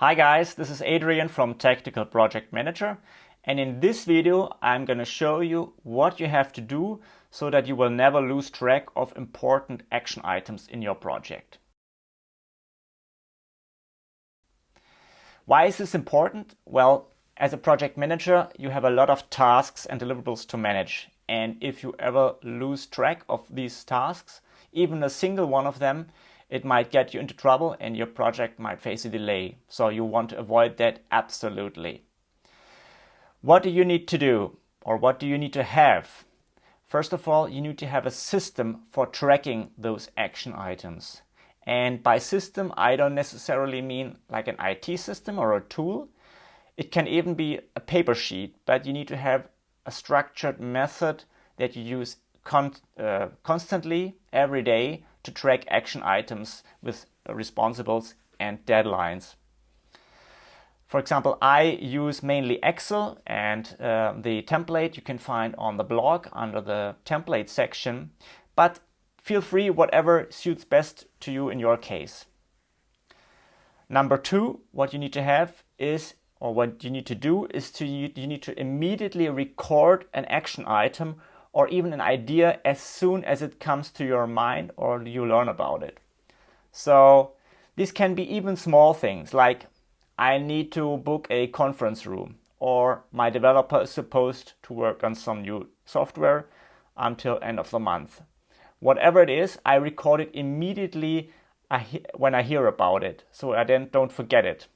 Hi guys, this is Adrian from Tactical Project Manager and in this video I'm going to show you what you have to do so that you will never lose track of important action items in your project. Why is this important? Well, as a project manager you have a lot of tasks and deliverables to manage and if you ever lose track of these tasks, even a single one of them, it might get you into trouble and your project might face a delay. So you want to avoid that absolutely. What do you need to do or what do you need to have? First of all, you need to have a system for tracking those action items. And by system, I don't necessarily mean like an IT system or a tool. It can even be a paper sheet, but you need to have a structured method that you use con uh, constantly every day to track action items with responsibles and deadlines. For example, I use mainly Excel and uh, the template you can find on the blog under the template section, but feel free whatever suits best to you in your case. Number two, what you need to have is, or what you need to do is to you need to immediately record an action item or even an idea as soon as it comes to your mind or you learn about it. So this can be even small things like I need to book a conference room or my developer is supposed to work on some new software until end of the month. Whatever it is, I record it immediately when I hear about it so I then don't forget it.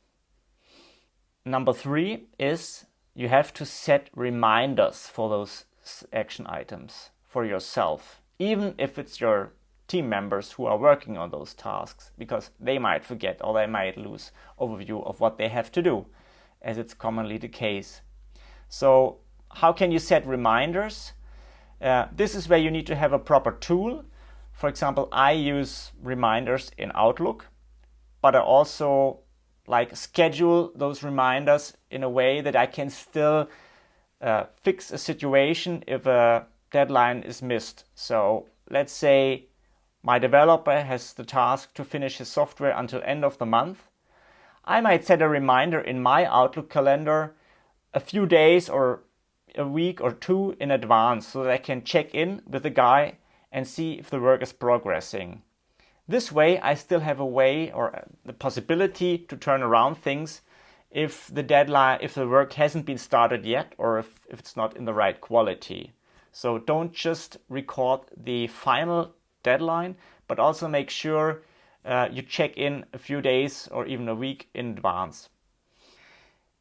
Number three is you have to set reminders for those action items for yourself, even if it's your team members who are working on those tasks, because they might forget or they might lose overview of what they have to do, as it's commonly the case. So how can you set reminders? Uh, this is where you need to have a proper tool. For example, I use reminders in Outlook, but I also like schedule those reminders in a way that I can still uh, fix a situation if a deadline is missed. So let's say my developer has the task to finish his software until end of the month. I might set a reminder in my Outlook calendar a few days or a week or two in advance so that I can check in with the guy and see if the work is progressing. This way I still have a way or the possibility to turn around things if the deadline, if the work hasn't been started yet or if, if it's not in the right quality. So don't just record the final deadline, but also make sure uh, you check in a few days or even a week in advance.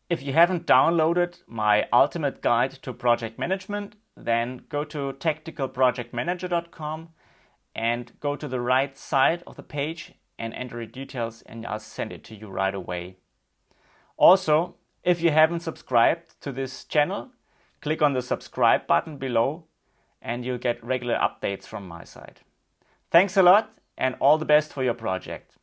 If you haven't downloaded my ultimate guide to project management, then go to tacticalprojectmanager.com and go to the right side of the page and enter your details and I'll send it to you right away. Also, if you haven't subscribed to this channel, click on the subscribe button below and you'll get regular updates from my side. Thanks a lot and all the best for your project.